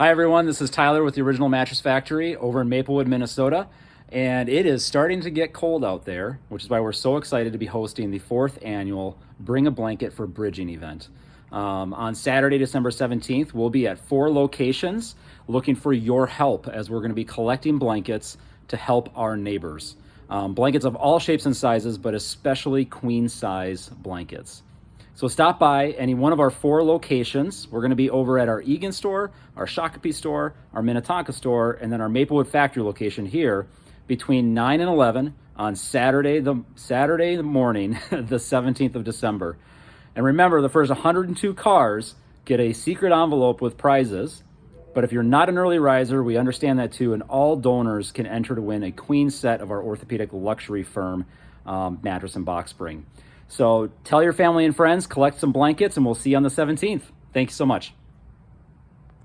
Hi everyone, this is Tyler with the Original Mattress Factory over in Maplewood, Minnesota. And it is starting to get cold out there, which is why we're so excited to be hosting the fourth annual Bring a Blanket for Bridging event. Um, on Saturday, December 17th, we'll be at four locations looking for your help as we're gonna be collecting blankets to help our neighbors. Um, blankets of all shapes and sizes, but especially queen size blankets. So stop by any one of our four locations. We're gonna be over at our Eagan store, our Shakopee store, our Minnetonka store, and then our Maplewood factory location here between 9 and 11 on Saturday, the Saturday morning, the 17th of December. And remember, the first 102 cars get a secret envelope with prizes. But if you're not an early riser, we understand that too, and all donors can enter to win a queen set of our orthopedic luxury firm um, mattress and box spring. So tell your family and friends, collect some blankets, and we'll see you on the 17th. Thank you so much.